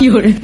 有人